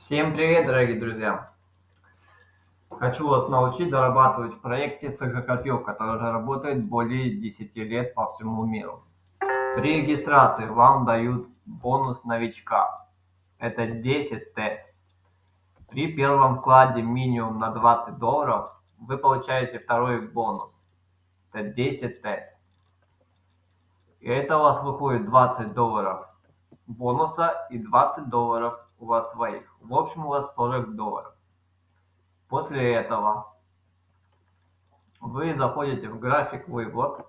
Всем привет, дорогие друзья! Хочу вас научить зарабатывать в проекте Сухокопил, который уже работает более 10 лет по всему миру. При регистрации вам дают бонус новичка. Это 10 ТЭТ. При первом вкладе минимум на 20 долларов вы получаете второй бонус. Это 10 ТЭТ. И это у вас выходит 20 долларов бонуса и 20 долларов у вас своих. В общем, у вас 40 долларов. После этого вы заходите в график выплат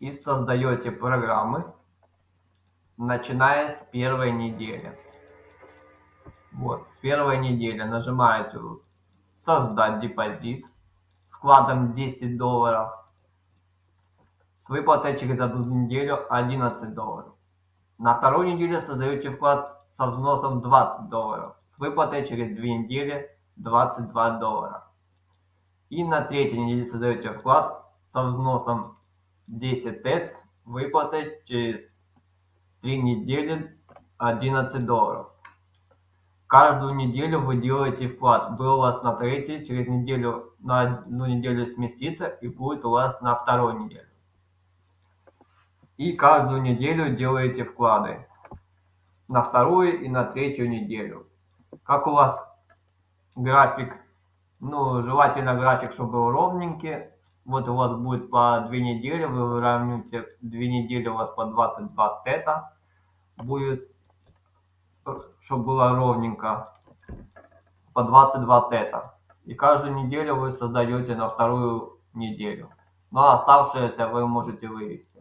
и создаете программы, начиная с первой недели. Вот, с первой недели нажимаете «Создать депозит» вкладом 10 долларов. С выплатой через одну неделю 11 долларов. На вторую неделю создаете вклад со взносом 20 долларов, с выплатой через 2 недели 22 доллара. И на третьей неделе создаете вклад со взносом 10 ТЭЦ, выплатой через 3 недели 11 долларов. Каждую неделю вы делаете вклад. Был у вас на третьей, через неделю на одну неделю сместится и будет у вас на второй неделе и каждую неделю делаете вклады на вторую и на третью неделю. Как у вас график, ну, желательно график, чтобы был ровненький. Вот у вас будет по 2 недели, вы выравниваете 2 недели у вас по 22 тета будет, чтобы было ровненько, по 22 тета. И каждую неделю вы создаете на вторую неделю. Но а оставшееся вы можете вывести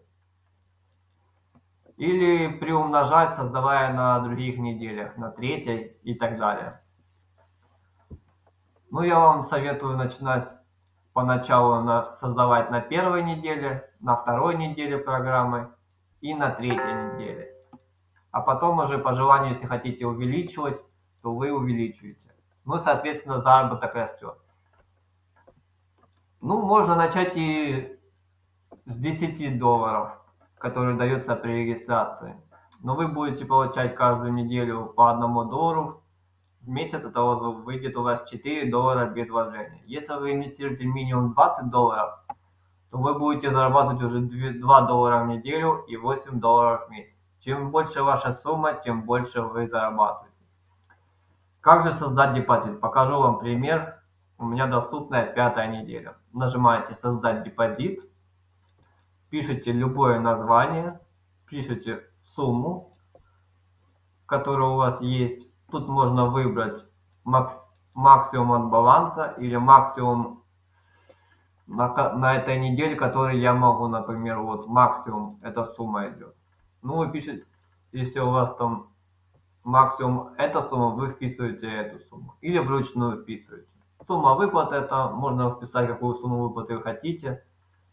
или приумножать, создавая на других неделях, на третьей и так далее. Ну, я вам советую начинать поначалу на, создавать на первой неделе, на второй неделе программы и на третьей неделе. А потом уже по желанию, если хотите увеличивать, то вы увеличиваете. Ну, соответственно, заработок растет. Ну, можно начать и с 10 долларов который дается при регистрации. Но вы будете получать каждую неделю по одному доллару. В месяц это выйдет у вас 4 доллара без вложения. Если вы инвестируете минимум 20 долларов, то вы будете зарабатывать уже 2 доллара в неделю и 8 долларов в месяц. Чем больше ваша сумма, тем больше вы зарабатываете. Как же создать депозит? Покажу вам пример. У меня доступная пятая неделя. Нажимаете «Создать депозит» пишите любое название, пишите сумму, которая у вас есть. Тут можно выбрать макс, максимум от баланса или максимум на, на этой неделе, который я могу, например, вот максимум эта сумма идет. Ну, вы пишете, если у вас там максимум эта сумма, вы вписываете эту сумму. Или вручную вписываете. Сумма выплаты, это можно вписать, какую сумму выплаты вы хотите.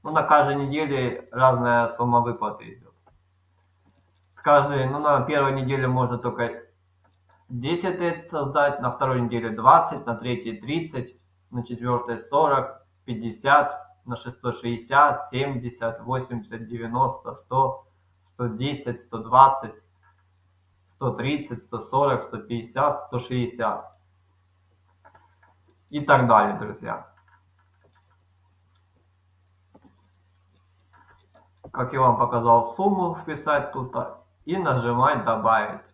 Ну, на каждой неделе разная сумма выплаты идет. С каждой, ну, на первой неделе можно только 10 тет создать, на второй неделе 20, на третьей 30, на четвертой 40, 50, на шестой 60, 70, 80, 90, 100, 110, 120, 130, 140, 150, 160 и так далее, друзья. Как я вам показал, сумму вписать тут и нажимать «Добавить».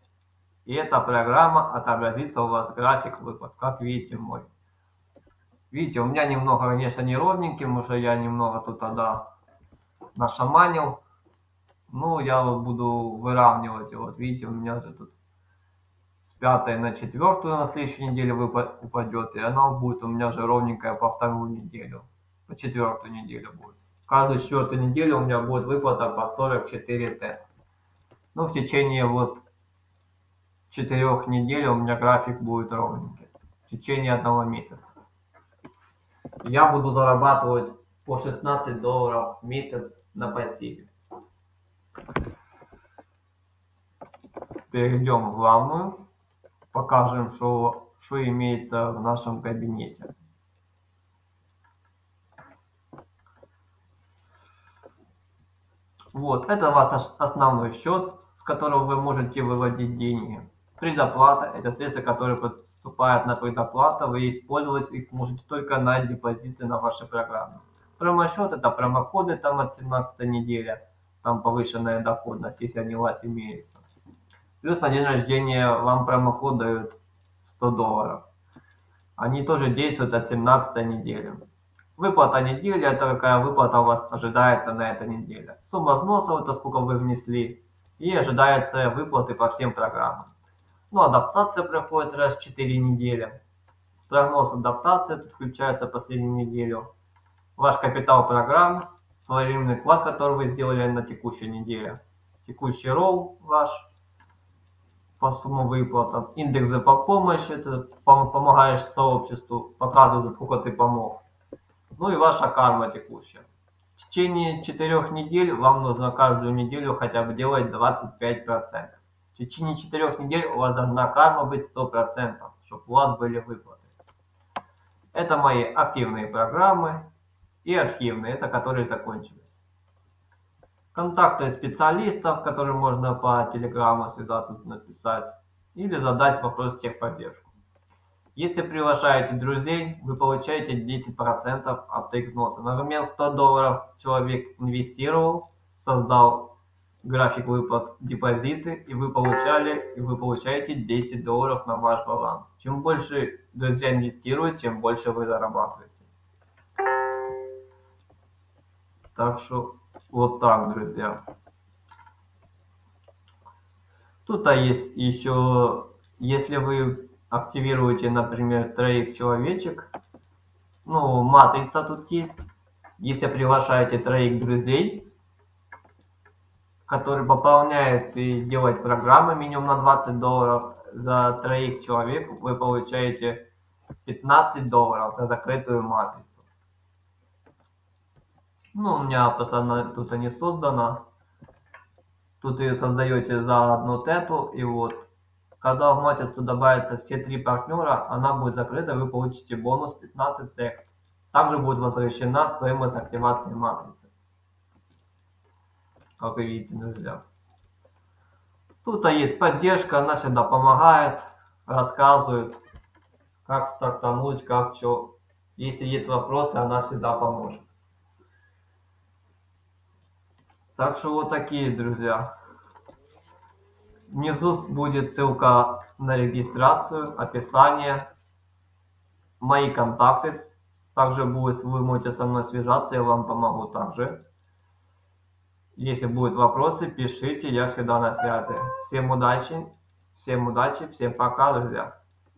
И эта программа отобразится у вас график выплат, как видите мой. Видите, у меня немного, конечно, неровненький, уже я немного тут тогда нашаманил. Ну, я вот буду выравнивать. Вот видите, у меня же тут с пятой на четвертую на следующей неделе упадет. И она будет у меня же ровненькая по вторую неделю. По четвертую неделю будет каждую четвертую неделю у меня будет выплата по 44 Т. Ну, в течение вот четырех недель у меня график будет ровненький. В течение одного месяца. Я буду зарабатывать по 16 долларов в месяц на пассиве. Перейдем в главную. Покажем, что, что имеется в нашем кабинете. Вот, это ваш основной счет, с которого вы можете выводить деньги. Предоплата – это средства, которые поступают на предоплату, вы использовать их можете только на депозиты на вашей программе. Промосчет – это промокоды там от 17 недели, там повышенная доходность, если они у вас имеются. Плюс на день рождения вам промокод дают 100 долларов. Они тоже действуют от 17 недели. Выплата недели – это какая выплата у вас ожидается на этой неделе. Сумма взносов – это сколько вы внесли. И ожидается выплаты по всем программам. Ну, адаптация проходит раз в 4 недели. Прогноз адаптации тут включается последнюю неделю. Ваш капитал программ, своевременный вклад, который вы сделали на текущей неделе. Текущий ролл ваш по сумму выплат. Индекс за помощи, это помогаешь сообществу, показывает, за сколько ты помог ну и ваша карма текущая. В течение четырех недель вам нужно каждую неделю хотя бы делать 25%. В течение четырех недель у вас должна карма быть 100%, чтобы у вас были выплаты. Это мои активные программы и архивные, это которые закончились. Контакты специалистов, которым можно по телеграмму связаться, написать, или задать вопрос техподдержку. Если приглашаете друзей, вы получаете 10% от их вноса. Например, 100 долларов человек инвестировал, создал график выплат депозиты, и вы получали, и вы получаете 10 долларов на ваш баланс. Чем больше друзья инвестируют, тем больше вы зарабатываете. Так что вот так, друзья. Тут а есть еще, если вы активируете, например, троих человечек, ну, матрица тут есть. Если приглашаете троих друзей, которые пополняют и делают программы минимум на 20 долларов, за троих человек вы получаете 15 долларов за закрытую матрицу. Ну, у меня просто она тут не создана. Тут ее создаете за одну тету, и вот когда в матрицу добавятся все три партнера, она будет закрыта, вы получите бонус 15 тех. Также будет возвращена стоимость активации матрицы. Как вы видите, друзья. Тут есть поддержка, она всегда помогает, рассказывает, как стартануть, как что. Если есть вопросы, она всегда поможет. Так что вот такие, друзья. Внизу будет ссылка на регистрацию, описание, мои контакты. Также будет, вы можете со мной связаться, я вам помогу также. Если будут вопросы, пишите, я всегда на связи. Всем удачи, всем удачи, всем пока, друзья.